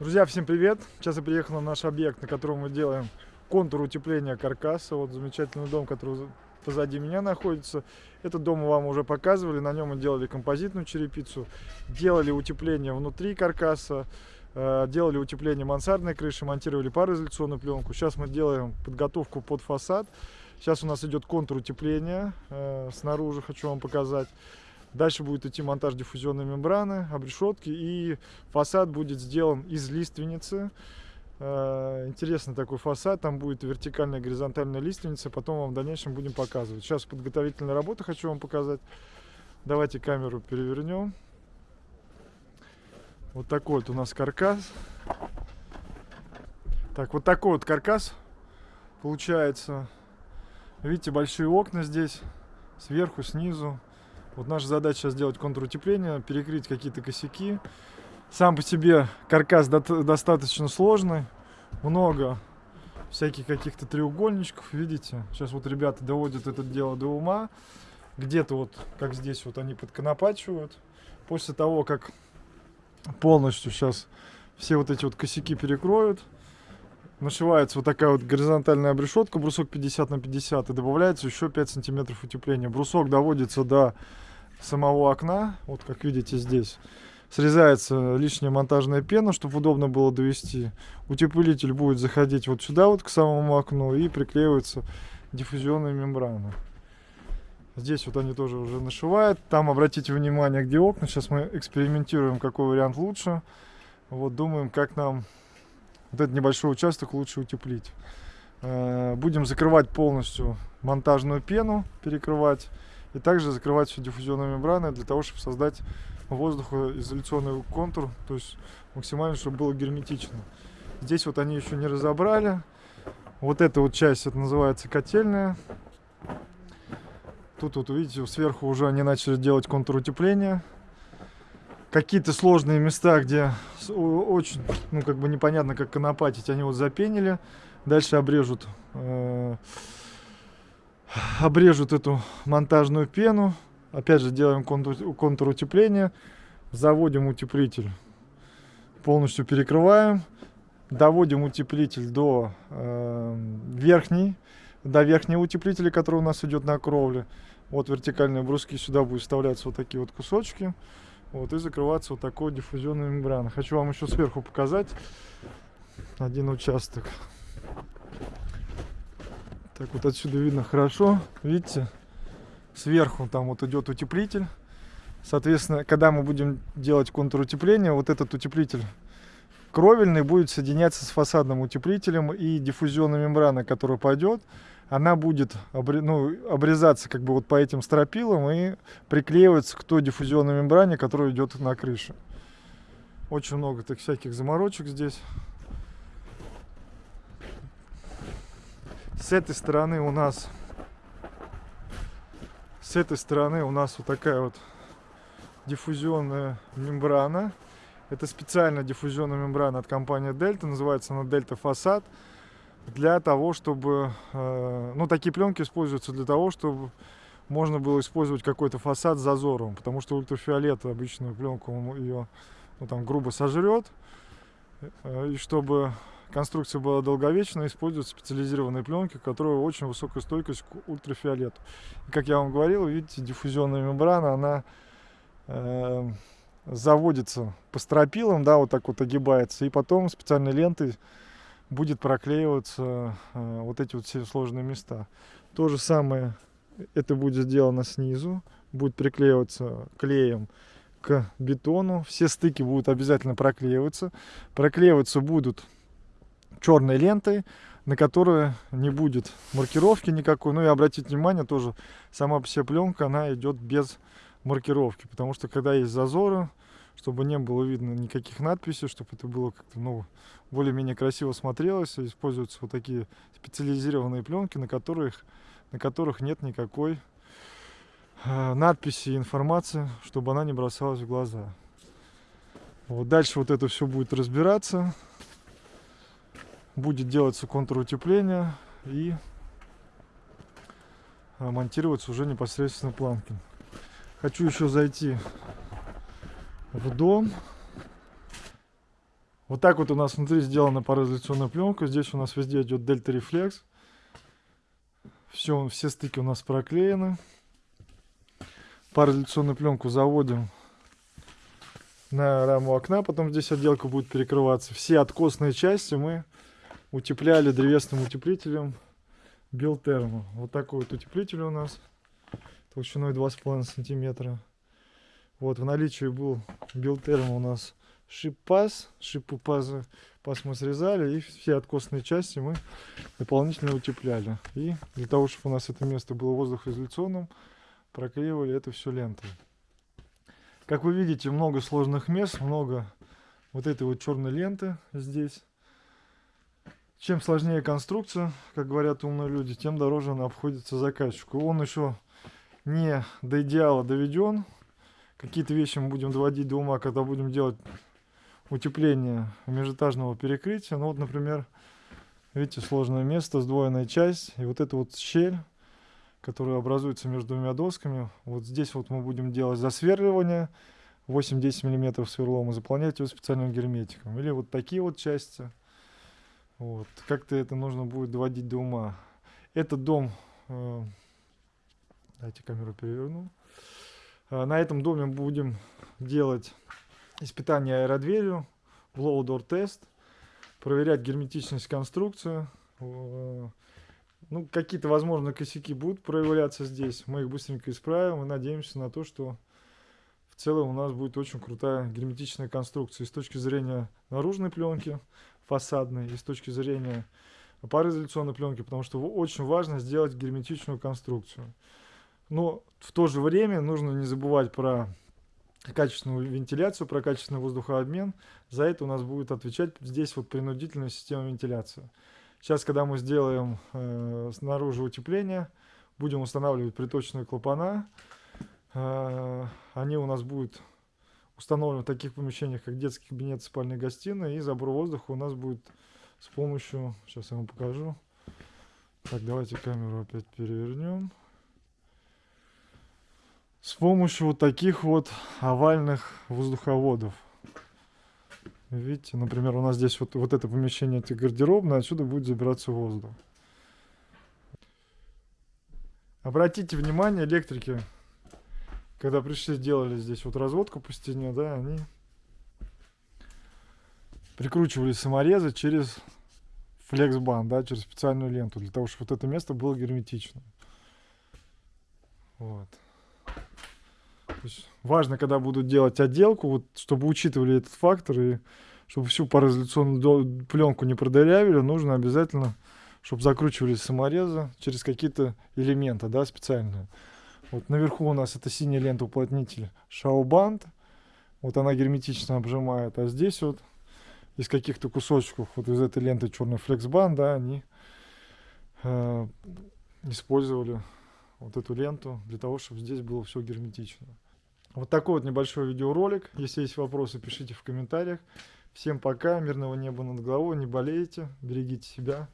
Друзья, всем привет! Сейчас я приехал на наш объект, на котором мы делаем контур утепления каркаса. Вот замечательный дом, который позади меня находится. Этот дом мы вам уже показывали, на нем мы делали композитную черепицу, делали утепление внутри каркаса, э, делали утепление мансардной крыши, монтировали пароизоляционную пленку. Сейчас мы делаем подготовку под фасад. Сейчас у нас идет контур утепления э, снаружи, хочу вам показать. Дальше будет идти монтаж диффузионной мембраны, обрешетки и фасад будет сделан из лиственницы. Э, интересный такой фасад, там будет вертикальная горизонтальная лиственница, потом вам в дальнейшем будем показывать. Сейчас подготовительная работа хочу вам показать. Давайте камеру перевернем. Вот такой вот у нас каркас. Так, вот такой вот каркас получается. Видите, большие окна здесь, сверху, снизу. Вот наша задача сделать контур утепления, перекрыть какие-то косяки. Сам по себе каркас до достаточно сложный, много всяких каких-то треугольничков, видите? Сейчас вот ребята доводят это дело до ума. Где-то вот, как здесь, вот они подконопачивают. После того, как полностью сейчас все вот эти вот косяки перекроют, нашивается вот такая вот горизонтальная обрешетка, брусок 50 на 50, и добавляется еще 5 сантиметров утепления. Брусок доводится до самого окна, вот как видите здесь. Срезается лишняя монтажная пена, чтобы удобно было довести. Утеплитель будет заходить вот сюда вот к самому окну и приклеивается диффузионная мембрана. Здесь вот они тоже уже нашивают. Там обратите внимание, где окна. Сейчас мы экспериментируем, какой вариант лучше. Вот думаем, как нам вот этот небольшой участок лучше утеплить. Э, будем закрывать полностью монтажную пену, перекрывать. И также закрывать все диффузионной мембраной для того, чтобы создать воздухоизоляционный контур, то есть максимально, чтобы было герметично. Здесь вот они еще не разобрали. Вот эта вот часть, это называется котельная. Тут вот, видите, сверху уже они начали делать контур утепления какие-то сложные места, где очень, ну, как бы непонятно, как конопатить, они вот запенили. Дальше обрежут, э, обрежут эту монтажную пену. Опять же, делаем контур, утепления. Заводим утеплитель, полностью перекрываем. Доводим утеплитель до э, верхней, до верхнего утеплителя, который у нас идет на кровле. Вот вертикальные бруски, сюда будут вставляться вот такие вот кусочки. Вот, и закрываться вот такой диффузионной мембраной. Хочу вам еще сверху показать один участок. Так вот отсюда видно хорошо. Видите? Сверху там вот идет утеплитель. Соответственно, когда мы будем делать контур утепления, вот этот утеплитель кровельный будет соединяться с фасадным утеплителем и диффузионная мембрана, которая пойдет, она будет ну, обрезаться как бы вот по этим стропилам и приклеиваться к той диффузионной мембране, которая идет на крыше. Очень много так всяких заморочек здесь. С этой стороны у нас с этой стороны у нас вот такая вот диффузионная мембрана. Это специальная диффузионная мембрана от компании Delta, называется она Delta Facade для того, чтобы... Э, ну, такие пленки используются для того, чтобы можно было использовать какой-то фасад с зазором, потому что ультрафиолет обычную пленку ее ну, там, грубо сожрет. Э, и чтобы конструкция была долговечной, используют специализированные пленки, которые очень высокая стойкость к ультрафиолету. И, как я вам говорил, видите, диффузионная мембрана, она э, заводится по стропилам, да, вот так вот огибается, и потом специальной лентой будет проклеиваться э, вот эти вот все сложные места. То же самое это будет сделано снизу, будет приклеиваться клеем к бетону. Все стыки будут обязательно проклеиваться. Проклеиваться будут черной лентой, на которой не будет маркировки никакой. Ну и обратите внимание, тоже сама по себе пленка, она идет без маркировки, потому что когда есть зазоры, чтобы не было видно никаких надписей, чтобы это было как-то, ну, более-менее красиво смотрелось. Используются вот такие специализированные пленки, на которых, на которых нет никакой э, надписи и информации, чтобы она не бросалась в глаза. Вот дальше вот это все будет разбираться. Будет делаться контур утепления и э, монтироваться уже непосредственно планки. Хочу еще зайти в дом. Вот так вот у нас внутри сделана пароизоляционная пленка. Здесь у нас везде идет Delta Reflex. Все, все стыки у нас проклеены. Пароизоляционную пленку заводим на раму окна. Потом здесь отделка будет перекрываться. Все откосные части мы утепляли древесным утеплителем Белтермо. Вот такой вот утеплитель у нас. Толщиной 2,5 сантиметра. Вот в наличии был Белтермо у нас шип-паз. Шипы паза паз мы срезали. И все откосные части мы дополнительно утепляли. И для того, чтобы у нас это место было воздухоизоляционным, проклеивали это все лентой. Как вы видите, много сложных мест, много вот этой вот черной ленты здесь. Чем сложнее конструкция, как говорят умные люди, тем дороже она обходится заказчику. Он еще не до идеала доведен. Какие-то вещи мы будем доводить до ума, когда будем делать утепление межэтажного перекрытия. Ну вот, например, видите, сложное место, сдвоенная часть. И вот эта вот щель, которая образуется между двумя досками. Вот здесь вот мы будем делать засверливание 8-10 мм сверлом и заполнять его специальным герметиком. Или вот такие вот части вот. Как-то это нужно будет доводить до ума. Этот дом... Э, дайте камеру переверну. Э, на этом доме будем делать испытание аэродверью, blow door тест, проверять герметичность конструкции. Э, ну, какие-то, возможно, косяки будут проявляться здесь. Мы их быстренько исправим и надеемся на то, что в целом у нас будет очень крутая герметичная конструкция. И с точки зрения наружной пленки, фасадной и с точки зрения пароизоляционной пленки, потому что очень важно сделать герметичную конструкцию. Но в то же время нужно не забывать про качественную вентиляцию, про качественный воздухообмен. За это у нас будет отвечать здесь вот принудительная система вентиляции. Сейчас, когда мы сделаем э, снаружи утепление, будем устанавливать приточные клапана. Э, они у нас будут установлен в таких помещениях, как детский кабинет, спальня, гостиная. И забор воздуха у нас будет с помощью... Сейчас я вам покажу. Так, давайте камеру опять перевернем. С помощью вот таких вот овальных воздуховодов. Видите, например, у нас здесь вот, вот это помещение, это гардеробное, отсюда будет забираться воздух. Обратите внимание, электрики когда пришли, сделали здесь вот разводку по стене, да, они прикручивали саморезы через флексбан, да, через специальную ленту, для того, чтобы вот это место было герметичным. Вот. То есть важно, когда будут делать отделку, вот, чтобы учитывали этот фактор и чтобы всю пароизоляционную пленку не продырявили, нужно обязательно, чтобы закручивались саморезы через какие-то элементы, да, специальные. Вот наверху у нас это синяя лента уплотнитель Шаубанд. Вот она герметично обжимает. А здесь вот из каких-то кусочков вот из этой ленты черный флексбанд, да, они э, использовали вот эту ленту для того, чтобы здесь было все герметично. Вот такой вот небольшой видеоролик. Если есть вопросы, пишите в комментариях. Всем пока, мирного неба над головой, не болейте, берегите себя.